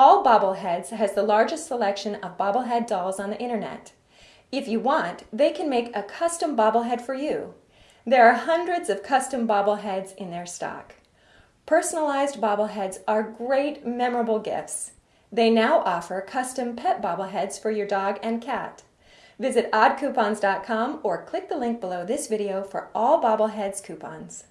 All Bobbleheads has the largest selection of bobblehead dolls on the internet. If you want, they can make a custom bobblehead for you. There are hundreds of custom bobbleheads in their stock. Personalized bobbleheads are great, memorable gifts. They now offer custom pet bobbleheads for your dog and cat. Visit oddcoupons.com or click the link below this video for all bobbleheads coupons.